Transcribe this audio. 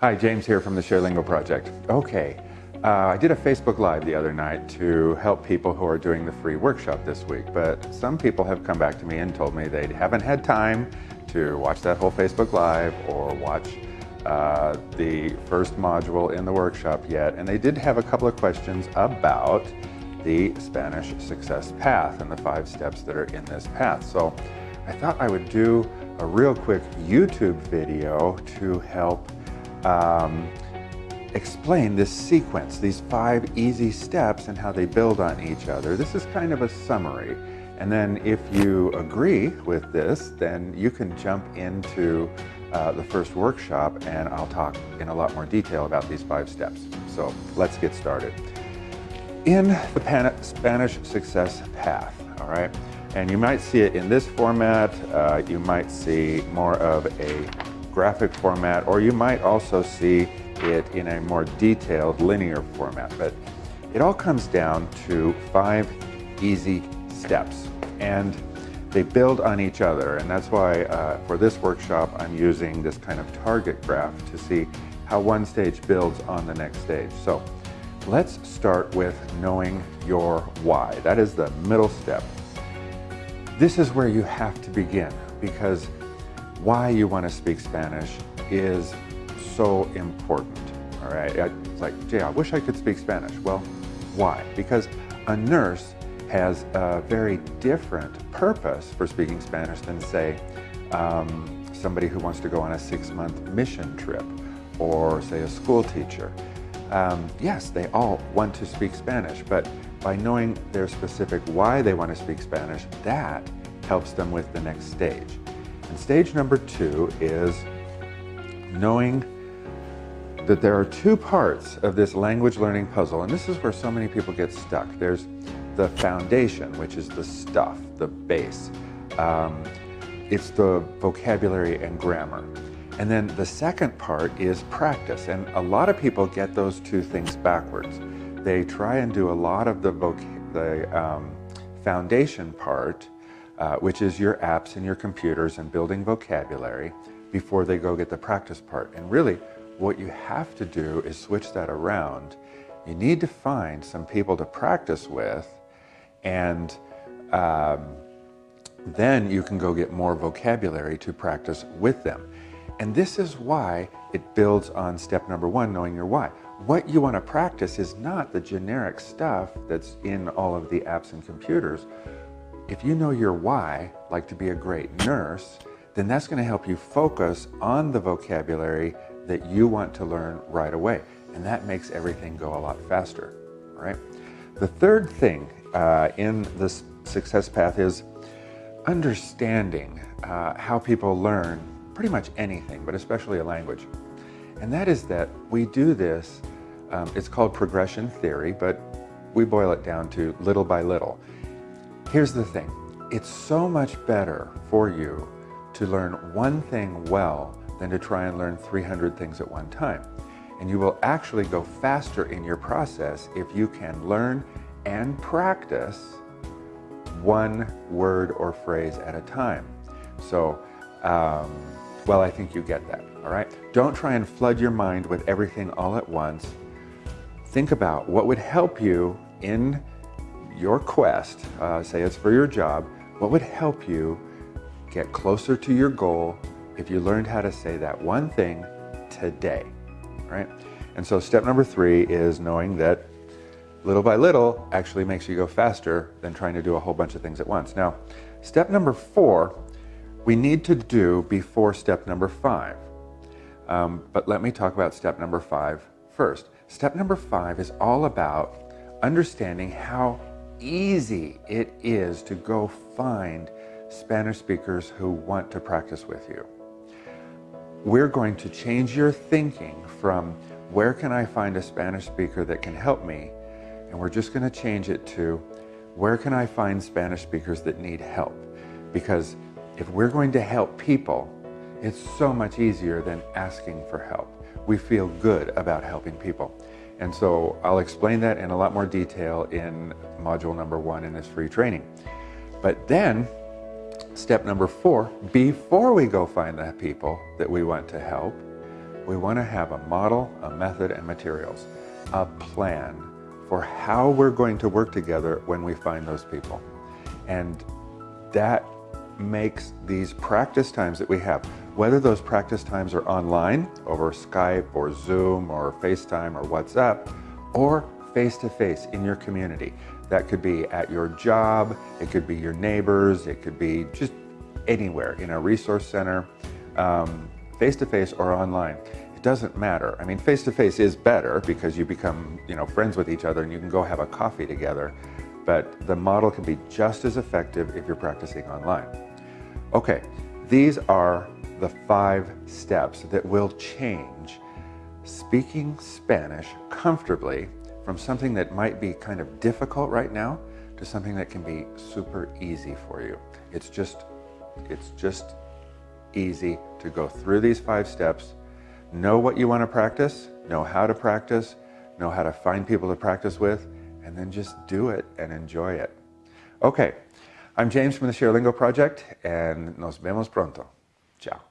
Hi, James here from the ShareLingo Project. Okay, uh, I did a Facebook Live the other night to help people who are doing the free workshop this week, but some people have come back to me and told me they haven't had time to watch that whole Facebook Live or watch uh, the first module in the workshop yet, and they did have a couple of questions about the Spanish Success Path and the five steps that are in this path. So I thought I would do a real quick YouTube video to help um, explain this sequence, these five easy steps and how they build on each other. This is kind of a summary. And then if you agree with this, then you can jump into uh, the first workshop and I'll talk in a lot more detail about these five steps. So let's get started. In the Pan Spanish Success Path, all right, and you might see it in this format, uh, you might see more of a graphic format, or you might also see it in a more detailed linear format. But it all comes down to five easy steps. And they build on each other. And that's why uh, for this workshop, I'm using this kind of target graph to see how one stage builds on the next stage. So let's start with knowing your why. That is the middle step. This is where you have to begin because why you want to speak Spanish is so important. All right, it's like, gee, I wish I could speak Spanish. Well, why? Because a nurse has a very different purpose for speaking Spanish than, say, um, somebody who wants to go on a six-month mission trip or, say, a school teacher. Um, yes, they all want to speak Spanish, but by knowing their specific why they want to speak Spanish, that helps them with the next stage. And stage number two is knowing that there are two parts of this language learning puzzle, and this is where so many people get stuck. There's the foundation, which is the stuff, the base. Um, it's the vocabulary and grammar. And then the second part is practice, and a lot of people get those two things backwards. They try and do a lot of the, the um, foundation part uh, which is your apps and your computers and building vocabulary before they go get the practice part. And really, what you have to do is switch that around. You need to find some people to practice with and um, then you can go get more vocabulary to practice with them. And this is why it builds on step number one, knowing your why. What you want to practice is not the generic stuff that's in all of the apps and computers. If you know your why, like to be a great nurse, then that's going to help you focus on the vocabulary that you want to learn right away. And that makes everything go a lot faster, right? The third thing uh, in this success path is understanding uh, how people learn pretty much anything, but especially a language. And that is that we do this, um, it's called progression theory, but we boil it down to little by little. Here's the thing, it's so much better for you to learn one thing well than to try and learn 300 things at one time. And you will actually go faster in your process if you can learn and practice one word or phrase at a time. So, um, well, I think you get that, all right? Don't try and flood your mind with everything all at once. Think about what would help you in your quest, uh, say it's for your job, what would help you get closer to your goal if you learned how to say that one thing today, right? And so step number three is knowing that little by little actually makes you go faster than trying to do a whole bunch of things at once. Now, step number four, we need to do before step number five. Um, but let me talk about step number five first. Step number five is all about understanding how easy it is to go find Spanish speakers who want to practice with you. We're going to change your thinking from where can I find a Spanish speaker that can help me? And we're just going to change it to where can I find Spanish speakers that need help? Because if we're going to help people, it's so much easier than asking for help. We feel good about helping people. And so I'll explain that in a lot more detail in module number one in this free training. But then, step number four, before we go find the people that we want to help, we want to have a model, a method, and materials, a plan for how we're going to work together when we find those people. And that makes these practice times that we have, whether those practice times are online over Skype or Zoom or FaceTime or WhatsApp, or face to face in your community. That could be at your job, it could be your neighbors, it could be just anywhere in a resource center, face to face or online. It doesn't matter. I mean, face to face is better because you become, you know, friends with each other and you can go have a coffee together. But the model can be just as effective if you're practicing online. Okay, these are the five steps that will change speaking Spanish comfortably from something that might be kind of difficult right now to something that can be super easy for you. It's just, it's just easy to go through these five steps, know what you want to practice, know how to practice, know how to find people to practice with, and then just do it and enjoy it. Okay, I'm James from the ShareLingo Project, and nos vemos pronto. Ciao.